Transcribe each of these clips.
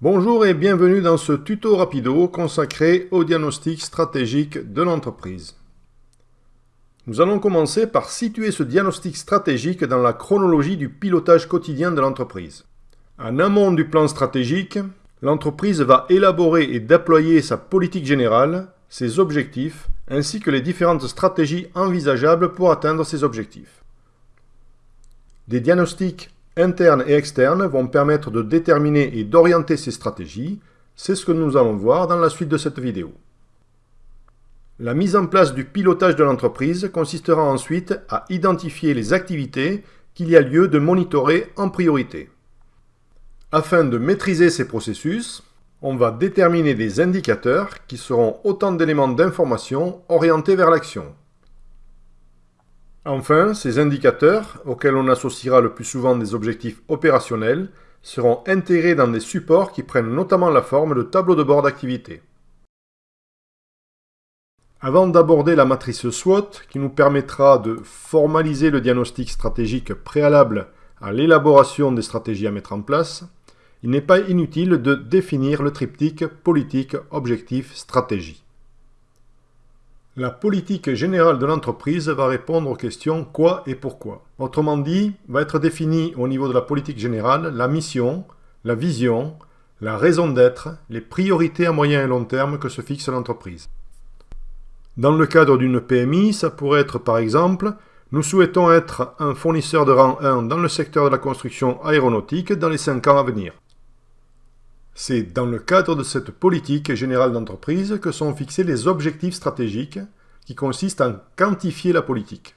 Bonjour et bienvenue dans ce tuto rapido consacré au diagnostic stratégique de l'entreprise. Nous allons commencer par situer ce diagnostic stratégique dans la chronologie du pilotage quotidien de l'entreprise. En amont du plan stratégique, l'entreprise va élaborer et déployer sa politique générale, ses objectifs, ainsi que les différentes stratégies envisageables pour atteindre ces objectifs. Des diagnostics internes et externes vont permettre de déterminer et d'orienter ces stratégies. C'est ce que nous allons voir dans la suite de cette vidéo. La mise en place du pilotage de l'entreprise consistera ensuite à identifier les activités qu'il y a lieu de monitorer en priorité. Afin de maîtriser ces processus, on va déterminer des indicateurs qui seront autant d'éléments d'information orientés vers l'action. Enfin, ces indicateurs, auxquels on associera le plus souvent des objectifs opérationnels, seront intégrés dans des supports qui prennent notamment la forme de tableaux de bord d'activité. Avant d'aborder la matrice SWOT, qui nous permettra de formaliser le diagnostic stratégique préalable à l'élaboration des stratégies à mettre en place, il n'est pas inutile de définir le triptyque politique, objectif, stratégie. La politique générale de l'entreprise va répondre aux questions quoi et pourquoi. Autrement dit, va être définie au niveau de la politique générale la mission, la vision, la raison d'être, les priorités à moyen et long terme que se fixe l'entreprise. Dans le cadre d'une PMI, ça pourrait être par exemple nous souhaitons être un fournisseur de rang 1 dans le secteur de la construction aéronautique dans les 5 ans à venir. C'est dans le cadre de cette politique générale d'entreprise que sont fixés les objectifs stratégiques qui consistent à quantifier la politique.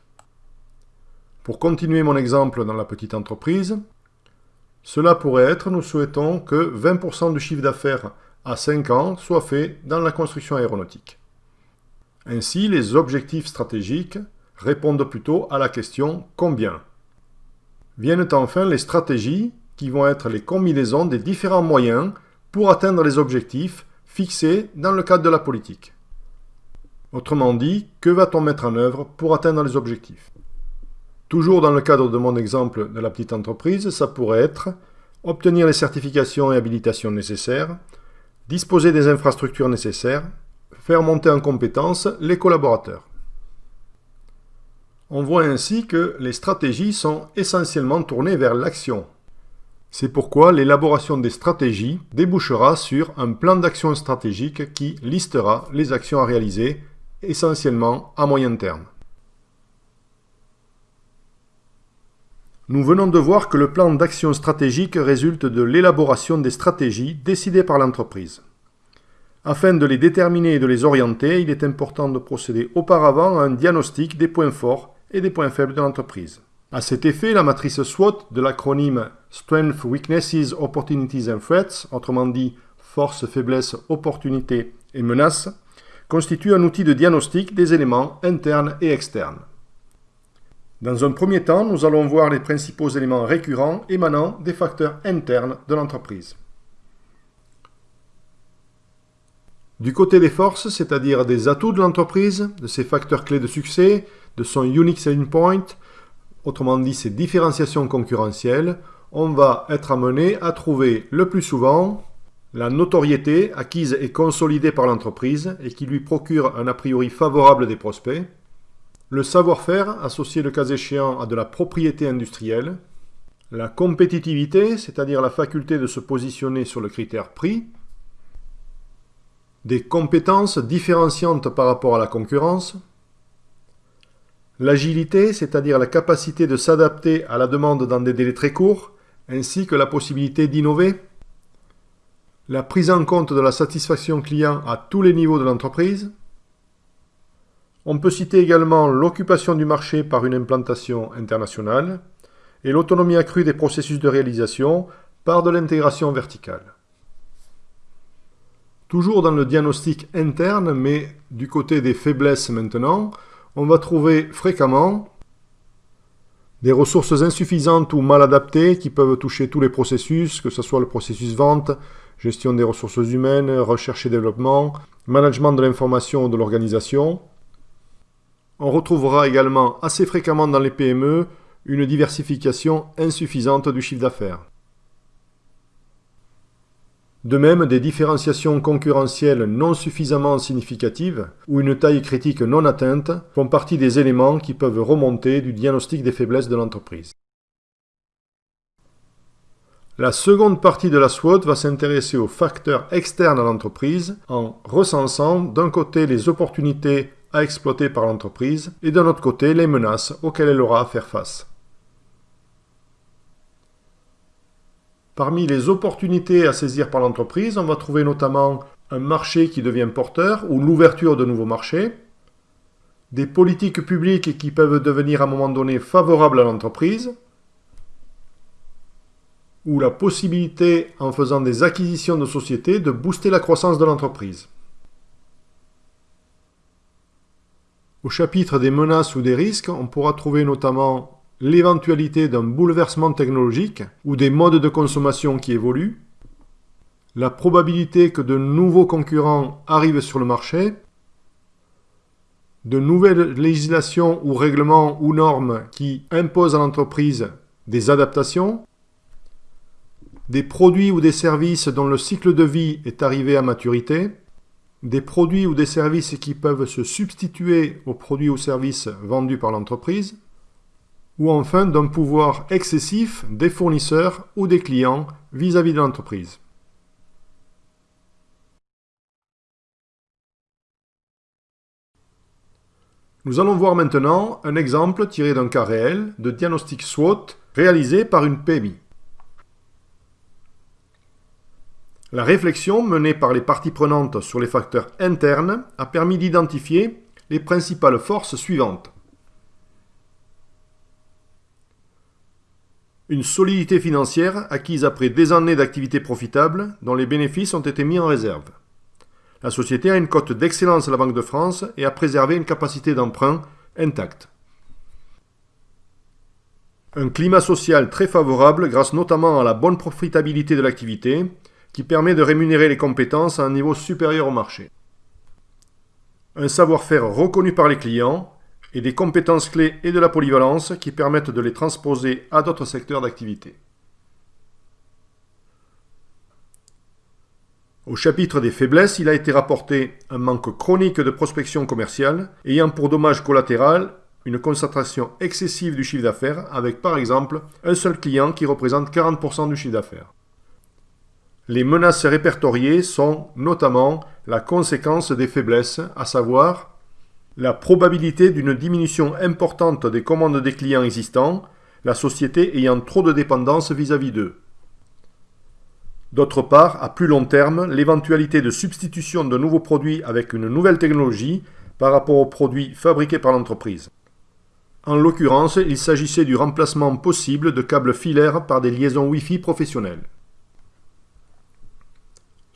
Pour continuer mon exemple dans la petite entreprise, cela pourrait être, nous souhaitons que 20% du chiffre d'affaires à 5 ans soit fait dans la construction aéronautique. Ainsi, les objectifs stratégiques répondent plutôt à la question « combien ?» Viennent enfin les stratégies qui vont être les combinaisons des différents moyens pour atteindre les objectifs fixés dans le cadre de la politique. Autrement dit, que va-t-on mettre en œuvre pour atteindre les objectifs? Toujours dans le cadre de mon exemple de la petite entreprise, ça pourrait être obtenir les certifications et habilitations nécessaires, disposer des infrastructures nécessaires, faire monter en compétences les collaborateurs. On voit ainsi que les stratégies sont essentiellement tournées vers l'action, c'est pourquoi l'élaboration des stratégies débouchera sur un plan d'action stratégique qui listera les actions à réaliser, essentiellement à moyen terme. Nous venons de voir que le plan d'action stratégique résulte de l'élaboration des stratégies décidées par l'entreprise. Afin de les déterminer et de les orienter, il est important de procéder auparavant à un diagnostic des points forts et des points faibles de l'entreprise. À cet effet, la matrice SWOT de l'acronyme Strengths, Weaknesses, Opportunities and Threats, autrement dit force, faiblesse, opportunités et menaces, constitue un outil de diagnostic des éléments internes et externes. Dans un premier temps, nous allons voir les principaux éléments récurrents émanant des facteurs internes de l'entreprise. Du côté des forces, c'est-à-dire des atouts de l'entreprise, de ses facteurs clés de succès, de son unique selling point, autrement dit ces différenciations concurrentielles, on va être amené à trouver le plus souvent la notoriété acquise et consolidée par l'entreprise et qui lui procure un a priori favorable des prospects, le savoir-faire associé le cas échéant à de la propriété industrielle, la compétitivité, c'est-à-dire la faculté de se positionner sur le critère prix, des compétences différenciantes par rapport à la concurrence, L'agilité, c'est-à-dire la capacité de s'adapter à la demande dans des délais très courts, ainsi que la possibilité d'innover. La prise en compte de la satisfaction client à tous les niveaux de l'entreprise. On peut citer également l'occupation du marché par une implantation internationale et l'autonomie accrue des processus de réalisation par de l'intégration verticale. Toujours dans le diagnostic interne, mais du côté des faiblesses maintenant, on va trouver fréquemment des ressources insuffisantes ou mal adaptées qui peuvent toucher tous les processus, que ce soit le processus vente, gestion des ressources humaines, recherche et développement, management de l'information ou de l'organisation. On retrouvera également assez fréquemment dans les PME une diversification insuffisante du chiffre d'affaires. De même, des différenciations concurrentielles non suffisamment significatives ou une taille critique non atteinte font partie des éléments qui peuvent remonter du diagnostic des faiblesses de l'entreprise. La seconde partie de la SWOT va s'intéresser aux facteurs externes à l'entreprise en recensant d'un côté les opportunités à exploiter par l'entreprise et d'un autre côté les menaces auxquelles elle aura à faire face. Parmi les opportunités à saisir par l'entreprise, on va trouver notamment un marché qui devient porteur ou l'ouverture de nouveaux marchés, des politiques publiques qui peuvent devenir à un moment donné favorables à l'entreprise, ou la possibilité, en faisant des acquisitions de sociétés, de booster la croissance de l'entreprise. Au chapitre des menaces ou des risques, on pourra trouver notamment l'éventualité d'un bouleversement technologique ou des modes de consommation qui évoluent, la probabilité que de nouveaux concurrents arrivent sur le marché, de nouvelles législations ou règlements ou normes qui imposent à l'entreprise des adaptations, des produits ou des services dont le cycle de vie est arrivé à maturité, des produits ou des services qui peuvent se substituer aux produits ou services vendus par l'entreprise, ou enfin d'un pouvoir excessif des fournisseurs ou des clients vis-à-vis de l'entreprise. Nous allons voir maintenant un exemple tiré d'un cas réel de diagnostic SWOT réalisé par une PMI. La réflexion menée par les parties prenantes sur les facteurs internes a permis d'identifier les principales forces suivantes. Une solidité financière acquise après des années d'activité profitable dont les bénéfices ont été mis en réserve. La société a une cote d'excellence à la Banque de France et a préservé une capacité d'emprunt intacte. Un climat social très favorable grâce notamment à la bonne profitabilité de l'activité qui permet de rémunérer les compétences à un niveau supérieur au marché. Un savoir-faire reconnu par les clients et des compétences clés et de la polyvalence qui permettent de les transposer à d'autres secteurs d'activité. Au chapitre des faiblesses, il a été rapporté un manque chronique de prospection commerciale ayant pour dommage collatéral une concentration excessive du chiffre d'affaires avec par exemple un seul client qui représente 40% du chiffre d'affaires. Les menaces répertoriées sont notamment la conséquence des faiblesses, à savoir la probabilité d'une diminution importante des commandes des clients existants, la société ayant trop de dépendance vis-à-vis d'eux. D'autre part, à plus long terme, l'éventualité de substitution de nouveaux produits avec une nouvelle technologie par rapport aux produits fabriqués par l'entreprise. En l'occurrence, il s'agissait du remplacement possible de câbles filaires par des liaisons Wi-Fi professionnelles.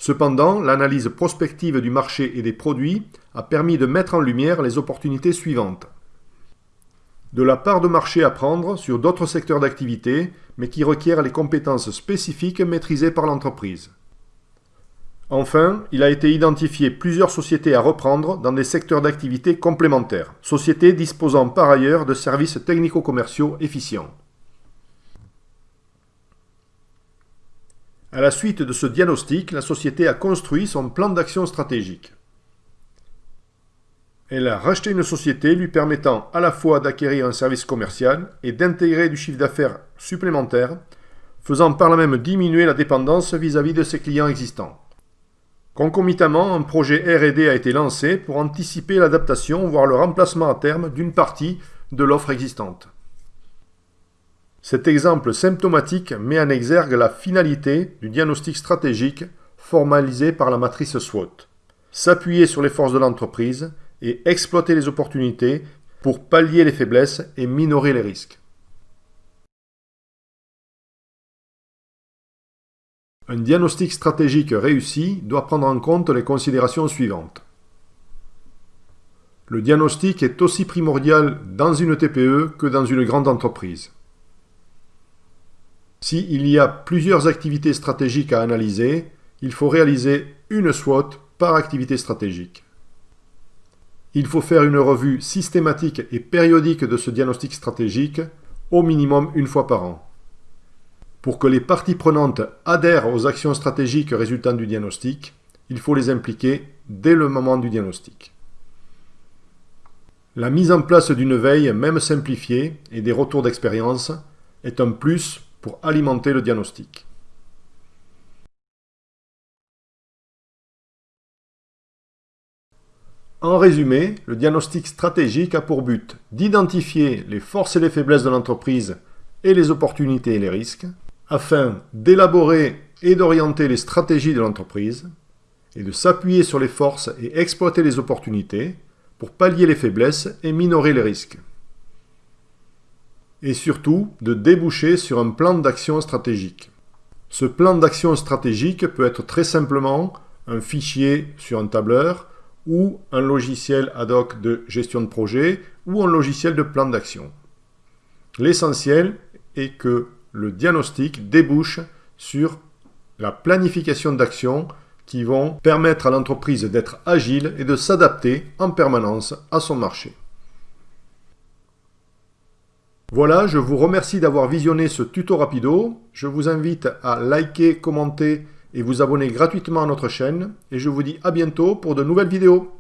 Cependant, l'analyse prospective du marché et des produits a permis de mettre en lumière les opportunités suivantes. De la part de marché à prendre sur d'autres secteurs d'activité, mais qui requièrent les compétences spécifiques maîtrisées par l'entreprise. Enfin, il a été identifié plusieurs sociétés à reprendre dans des secteurs d'activité complémentaires, sociétés disposant par ailleurs de services technico-commerciaux efficients. À la suite de ce diagnostic, la société a construit son plan d'action stratégique. Elle a racheté une société lui permettant à la fois d'acquérir un service commercial et d'intégrer du chiffre d'affaires supplémentaire, faisant par là même diminuer la dépendance vis-à-vis de ses clients existants. Concomitamment, un projet R&D a été lancé pour anticiper l'adaptation, voire le remplacement à terme d'une partie de l'offre existante. Cet exemple symptomatique met en exergue la finalité du diagnostic stratégique formalisé par la matrice SWOT. S'appuyer sur les forces de l'entreprise et exploiter les opportunités pour pallier les faiblesses et minorer les risques. Un diagnostic stratégique réussi doit prendre en compte les considérations suivantes. Le diagnostic est aussi primordial dans une TPE que dans une grande entreprise. S'il y a plusieurs activités stratégiques à analyser, il faut réaliser une SWOT par activité stratégique. Il faut faire une revue systématique et périodique de ce diagnostic stratégique, au minimum une fois par an. Pour que les parties prenantes adhèrent aux actions stratégiques résultant du diagnostic, il faut les impliquer dès le moment du diagnostic. La mise en place d'une veille, même simplifiée, et des retours d'expérience est un plus pour alimenter le diagnostic. En résumé, le diagnostic stratégique a pour but d'identifier les forces et les faiblesses de l'entreprise et les opportunités et les risques, afin d'élaborer et d'orienter les stratégies de l'entreprise, et de s'appuyer sur les forces et exploiter les opportunités pour pallier les faiblesses et minorer les risques. Et surtout, de déboucher sur un plan d'action stratégique. Ce plan d'action stratégique peut être très simplement un fichier sur un tableur, ou un logiciel ad hoc de gestion de projet ou un logiciel de plan d'action. L'essentiel est que le diagnostic débouche sur la planification d'actions qui vont permettre à l'entreprise d'être agile et de s'adapter en permanence à son marché. Voilà, je vous remercie d'avoir visionné ce tuto rapido. Je vous invite à liker, commenter et vous abonner gratuitement à notre chaîne. Et je vous dis à bientôt pour de nouvelles vidéos.